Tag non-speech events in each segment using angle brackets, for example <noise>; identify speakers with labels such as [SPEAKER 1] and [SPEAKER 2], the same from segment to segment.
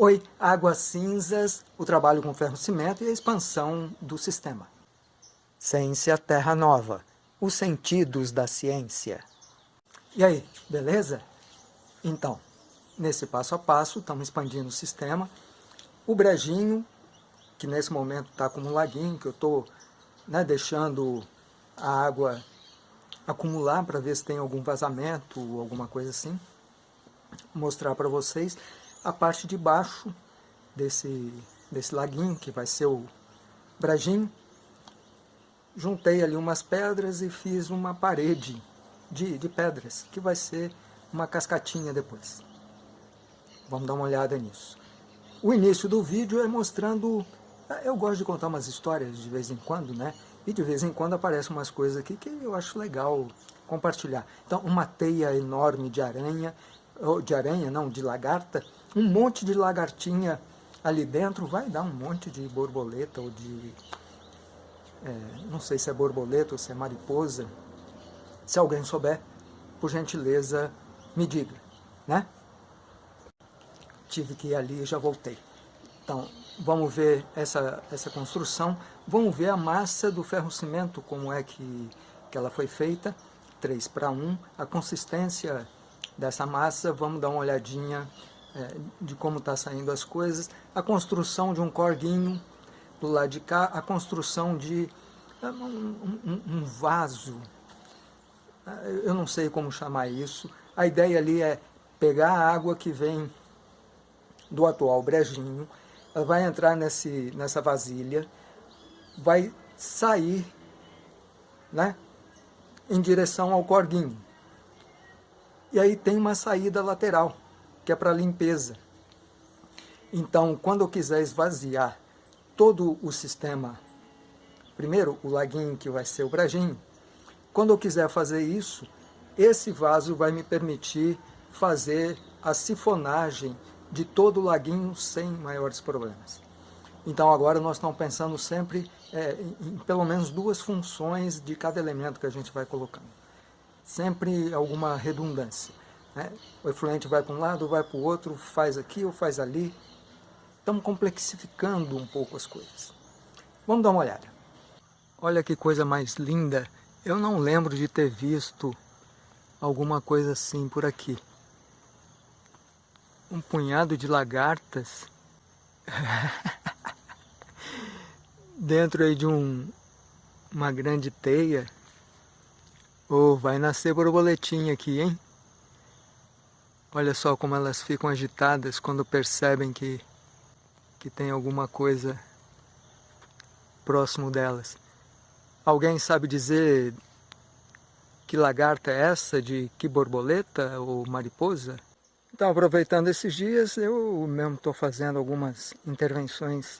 [SPEAKER 1] Oi, Águas Cinzas, o trabalho com ferro-cimento e a expansão do sistema. Ciência Terra Nova, os sentidos da ciência. E aí, beleza? Então, nesse passo a passo, estamos expandindo o sistema. O brejinho, que nesse momento está como um laguinho, que eu estou né, deixando a água acumular para ver se tem algum vazamento ou alguma coisa assim. Vou mostrar para vocês a parte de baixo desse, desse laguinho, que vai ser o brejinho. Juntei ali umas pedras e fiz uma parede de, de pedras, que vai ser uma cascatinha depois. Vamos dar uma olhada nisso. O início do vídeo é mostrando... Eu gosto de contar umas histórias de vez em quando, né? E de vez em quando aparecem umas coisas aqui que eu acho legal compartilhar. Então, uma teia enorme de aranha, de aranha não, de lagarta, um monte de lagartinha ali dentro, vai dar um monte de borboleta ou de... É, não sei se é borboleta ou se é mariposa. Se alguém souber, por gentileza, me diga, né? Tive que ir ali e já voltei. Então, vamos ver essa, essa construção, vamos ver a massa do ferro-cimento, como é que, que ela foi feita, 3 para 1, a consistência dessa massa, vamos dar uma olhadinha é, de como está saindo as coisas, a construção de um corguinho do lado de cá, a construção de é, um, um, um vaso, é, eu não sei como chamar isso, a ideia ali é pegar a água que vem do atual brejinho, ela vai entrar nesse, nessa vasilha, vai sair né, em direção ao corguinho. E aí tem uma saída lateral, que é para limpeza. Então, quando eu quiser esvaziar todo o sistema, primeiro o laguinho que vai ser o brejinho, quando eu quiser fazer isso, esse vaso vai me permitir fazer a sifonagem de todo o laguinho sem maiores problemas. Então agora nós estamos pensando sempre é, em, em pelo menos duas funções de cada elemento que a gente vai colocando. Sempre alguma redundância. Né? O efluente vai para um lado, vai para o outro, faz aqui ou faz ali. Estamos complexificando um pouco as coisas. Vamos dar uma olhada. Olha que coisa mais linda. Eu não lembro de ter visto alguma coisa assim por aqui um punhado de lagartas <laughs> dentro aí de um, uma grande teia. Oh, vai nascer borboletinha aqui, hein? Olha só como elas ficam agitadas quando percebem que, que tem alguma coisa próximo delas. Alguém sabe dizer que lagarta é essa, de que borboleta ou mariposa? Então, aproveitando esses dias, eu mesmo estou fazendo algumas intervenções.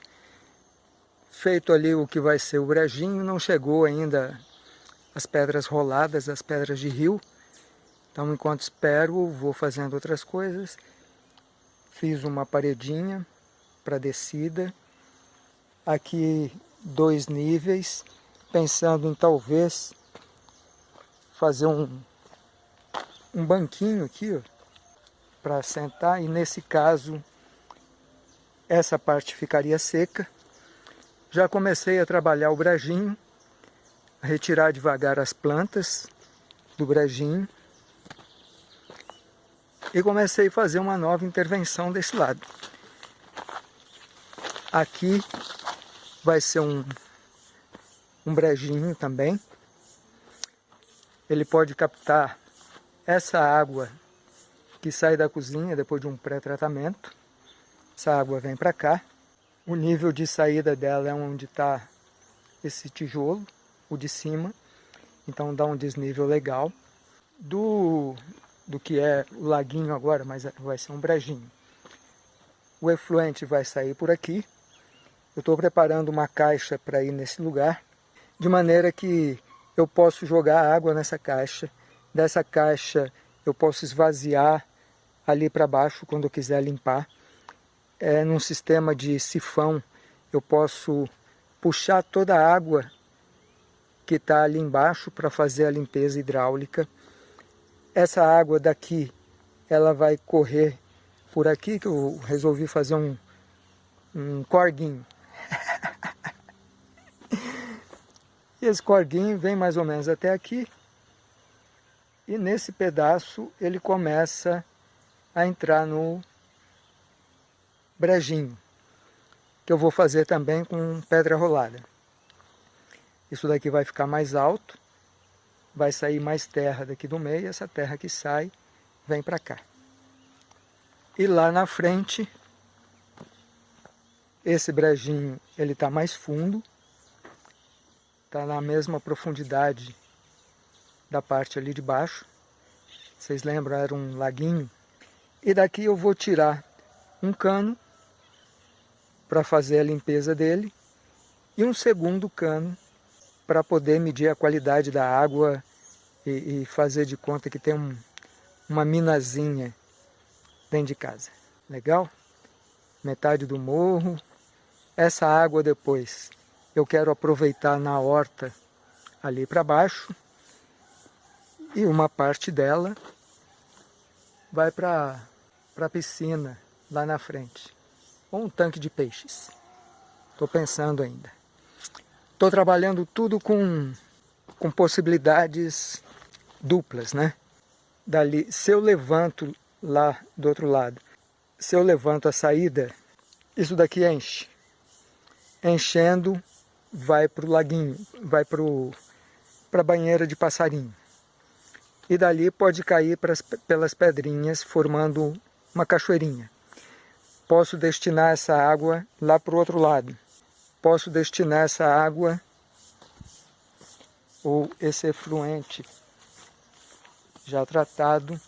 [SPEAKER 1] Feito ali o que vai ser o brejinho, não chegou ainda as pedras roladas, as pedras de rio. Então, enquanto espero, vou fazendo outras coisas. Fiz uma paredinha para descida. Aqui, dois níveis, pensando em talvez fazer um, um banquinho aqui, para sentar e nesse caso essa parte ficaria seca. Já comecei a trabalhar o brejinho, a retirar devagar as plantas do brejinho e comecei a fazer uma nova intervenção desse lado. Aqui vai ser um, um brejinho também. Ele pode captar essa água que sai da cozinha depois de um pré-tratamento. Essa água vem para cá. O nível de saída dela é onde está esse tijolo, o de cima. Então dá um desnível legal. Do, do que é o laguinho agora, mas vai ser um brejinho. O efluente vai sair por aqui. Eu estou preparando uma caixa para ir nesse lugar, de maneira que eu posso jogar água nessa caixa. Dessa caixa eu posso esvaziar ali para baixo quando eu quiser limpar. É, num sistema de sifão eu posso puxar toda a água que está ali embaixo para fazer a limpeza hidráulica. Essa água daqui ela vai correr por aqui que eu resolvi fazer um, um corguinho. <laughs> e esse corguinho vem mais ou menos até aqui. E nesse pedaço ele começa a entrar no brejinho, que eu vou fazer também com pedra rolada. Isso daqui vai ficar mais alto, vai sair mais terra daqui do meio, essa terra que sai vem para cá. E lá na frente, esse brejinho ele está mais fundo, está na mesma profundidade da parte ali de baixo. Vocês lembram, era um laguinho. E daqui eu vou tirar um cano para fazer a limpeza dele e um segundo cano para poder medir a qualidade da água e, e fazer de conta que tem um, uma minazinha dentro de casa. Legal? Metade do morro. Essa água depois eu quero aproveitar na horta ali para baixo. E uma parte dela vai para a piscina lá na frente. Ou um tanque de peixes. Estou pensando ainda. Estou trabalhando tudo com, com possibilidades duplas, né? Dali, se eu levanto lá do outro lado, se eu levanto a saída, isso daqui enche. Enchendo, vai para o laguinho, vai para a banheira de passarinho. E dali pode cair pras, pelas pedrinhas, formando uma cachoeirinha. Posso destinar essa água lá para o outro lado. Posso destinar essa água ou esse efluente já tratado,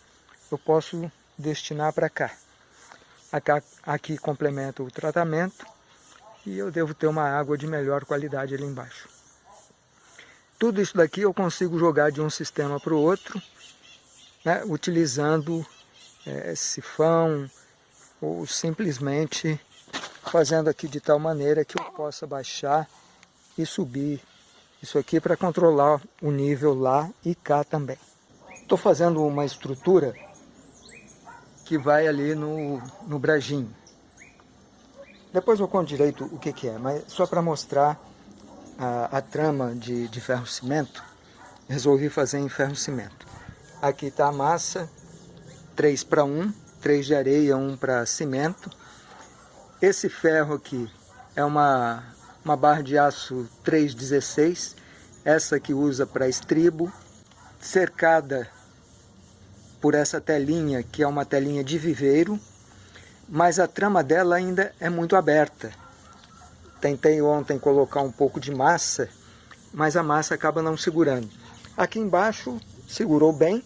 [SPEAKER 1] eu posso destinar para cá. Aqui, complementa o tratamento e eu devo ter uma água de melhor qualidade ali embaixo. Tudo isso daqui eu consigo jogar de um sistema para o outro, né, utilizando é, sifão ou simplesmente fazendo aqui de tal maneira que eu possa baixar e subir isso aqui para controlar o nível lá e cá também. Estou fazendo uma estrutura que vai ali no, no brejinho. Depois eu conto direito o que, que é, mas só para mostrar a, a, trama de, de ferro-cimento, resolvi fazer em ferro-cimento. Aqui está a massa, 3 para 1, 3 de areia, 1 para cimento. Esse ferro aqui é uma, uma barra de aço 316, essa que usa para estribo, cercada por essa telinha, que é uma telinha de viveiro, mas a trama dela ainda é muito aberta. Tentei ontem colocar um pouco de massa, mas a massa acaba não segurando. Aqui embaixo segurou bem,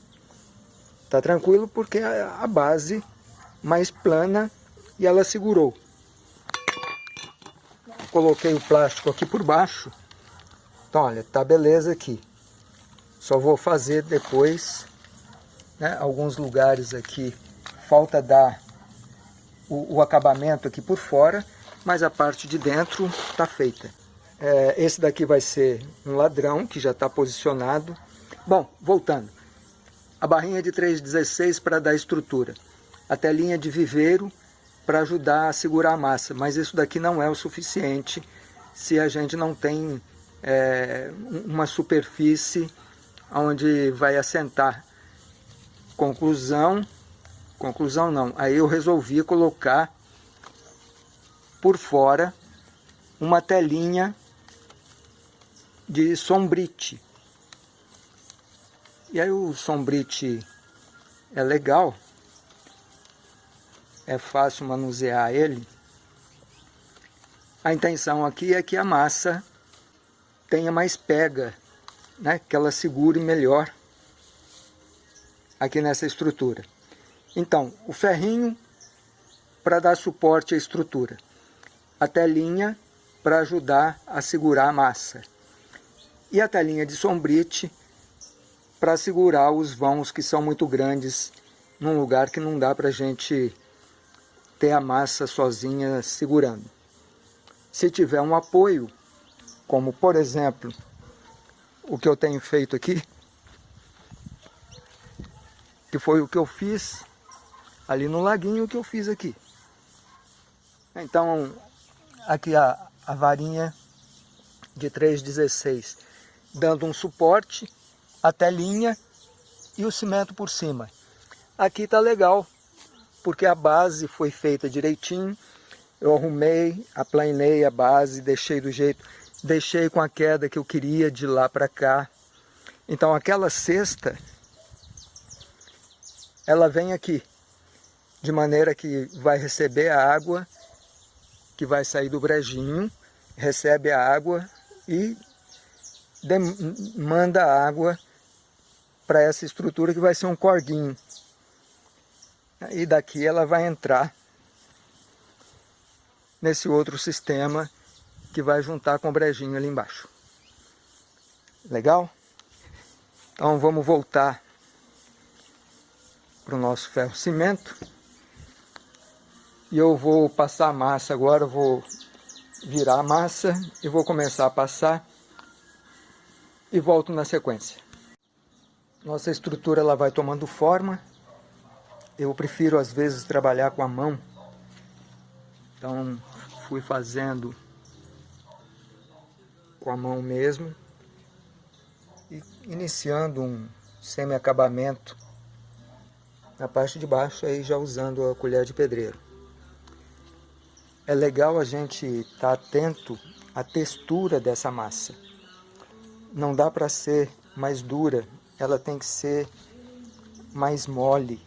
[SPEAKER 1] tá tranquilo porque a base mais plana e ela segurou. Coloquei o plástico aqui por baixo, então olha, tá beleza aqui. Só vou fazer depois, né, alguns lugares aqui, falta dar o, o, acabamento aqui por fora, mas a parte de dentro está feita. É, esse daqui vai ser um ladrão, que já está posicionado. Bom, voltando. A barrinha de 3,16 para dar estrutura. A telinha de viveiro para ajudar a segurar a massa, mas isso daqui não é o suficiente se a gente não tem é, uma superfície onde vai assentar. Conclusão, conclusão não, aí eu resolvi colocar por fora uma telinha de sombrite. E aí o sombrite é legal, é fácil manusear ele. A intenção aqui é que a massa tenha mais pega né, que ela segure melhor aqui nessa estrutura. Então, o ferrinho para dar suporte à estrutura, a telinha para ajudar a segurar a massa e a telinha de sombrite para segurar os vãos que são muito grandes num lugar que não dá para a gente ter a massa sozinha segurando. Se tiver um apoio, como por exemplo o que eu tenho feito aqui, que foi o que eu fiz ali no laguinho que eu fiz aqui. Então, aqui a, a varinha de 3,16, dando um suporte, a telinha e o cimento por cima. Aqui tá legal, porque a base foi feita direitinho, eu arrumei, aplanei a base, deixei do jeito, deixei com a queda que eu queria de lá para cá. Então aquela cesta, ela vem aqui, de maneira que vai receber a água que vai sair do brejinho, recebe a água e manda a água para essa estrutura que vai ser um corguinho. E daqui ela vai entrar nesse outro sistema que vai juntar com o brejinho ali embaixo. Legal? Então vamos voltar para o nosso ferro cimento. E eu vou passar a massa agora, vou virar a massa e vou começar a passar e volto na sequência. Nossa estrutura ela vai tomando forma. Eu prefiro às vezes trabalhar com a mão. Então fui fazendo com a mão mesmo e iniciando um semi-acabamento na parte de baixo aí já usando a colher de pedreiro. É legal a gente estar tá atento à textura dessa massa. Não dá para ser mais dura, ela tem que ser mais mole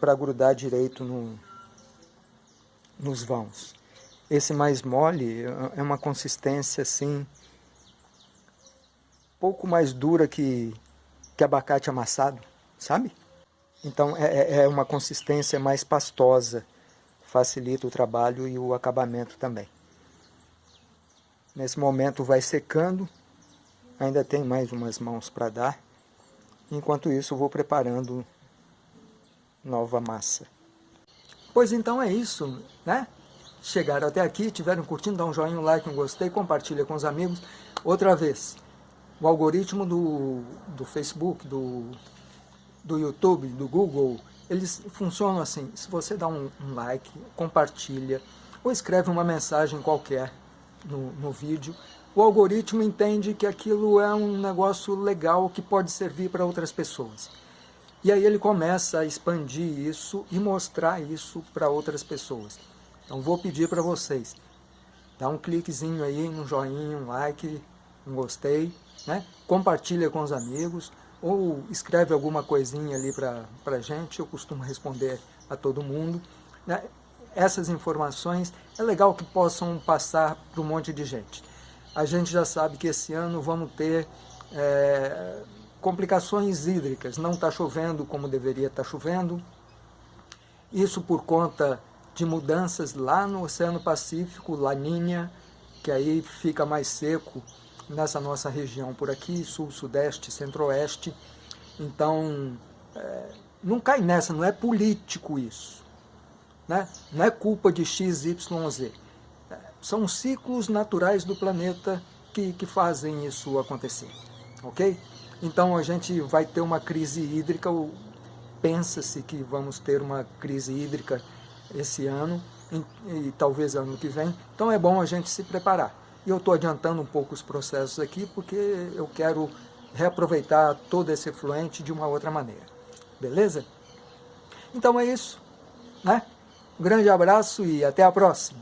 [SPEAKER 1] para grudar direito no, nos vãos. Esse mais mole é uma consistência assim, pouco mais dura que, que abacate amassado, sabe? Então é, é, é uma consistência mais pastosa facilita o trabalho e o acabamento também. Nesse momento vai secando, ainda tem mais umas mãos para dar. Enquanto isso vou preparando nova massa. Pois então é isso, né? Chegaram até aqui, tiveram curtindo, dá um joinha, um like, um gostei, compartilha com os amigos. Outra vez, o algoritmo do, do Facebook, do, do YouTube, do Google, eles funcionam assim, se você dá um, um like, compartilha, ou escreve uma mensagem qualquer no, no vídeo, o algoritmo entende que aquilo é um negócio legal que pode servir para outras pessoas. E aí ele começa a expandir isso e mostrar isso para outras pessoas. Então vou pedir para vocês, dá um cliquezinho aí, um joinha, um like, um gostei, né? compartilha com os amigos, ou escreve alguma coisinha ali para a gente, eu costumo responder a todo mundo. Né? Essas informações é legal que possam passar para um monte de gente. A gente já sabe que esse ano vamos ter é, complicações hídricas, não está chovendo como deveria estar tá chovendo, isso por conta de mudanças lá no Oceano Pacífico, Laninha, que aí fica mais seco nessa nossa região por aqui, sul, sudeste, centro-oeste. Então, é, não cai nessa, não é político isso. Né? Não é culpa de X, Y, Z. É, são ciclos naturais do planeta que, que fazem isso acontecer. Ok? Então a gente vai ter uma crise hídrica, pensa-se que vamos ter uma crise hídrica esse ano e, e talvez ano que vem. Então é bom a gente se preparar. E eu estou adiantando um pouco os processos aqui porque eu quero reaproveitar todo esse efluente de uma outra maneira. Beleza? Então é isso. Né? Um grande abraço e até a próxima.